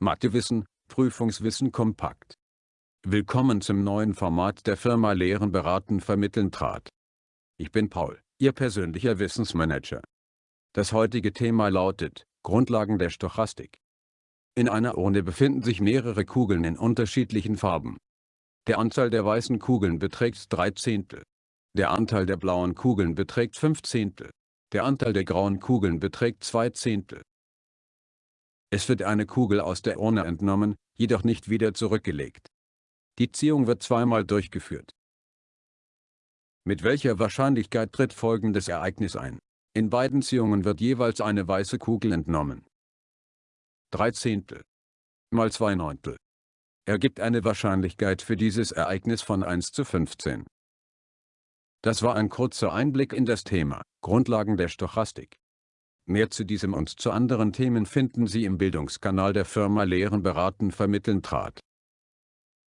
Mathewissen, Prüfungswissen kompakt. Willkommen zum neuen Format der Firma Lehren beraten vermitteln trat. Ich bin Paul, Ihr persönlicher Wissensmanager. Das heutige Thema lautet, Grundlagen der Stochastik. In einer Urne befinden sich mehrere Kugeln in unterschiedlichen Farben. Der Anteil der weißen Kugeln beträgt 3 Zehntel. Der Anteil der blauen Kugeln beträgt 5 Zehntel. Der Anteil der grauen Kugeln beträgt 2 Zehntel. Es wird eine Kugel aus der Urne entnommen, jedoch nicht wieder zurückgelegt. Die Ziehung wird zweimal durchgeführt. Mit welcher Wahrscheinlichkeit tritt folgendes Ereignis ein? In beiden Ziehungen wird jeweils eine weiße Kugel entnommen. 3 Zehntel mal 2 Neuntel ergibt eine Wahrscheinlichkeit für dieses Ereignis von 1 zu 15. Das war ein kurzer Einblick in das Thema, Grundlagen der Stochastik. Mehr zu diesem und zu anderen Themen finden Sie im Bildungskanal der Firma Lehren beraten vermitteln trat.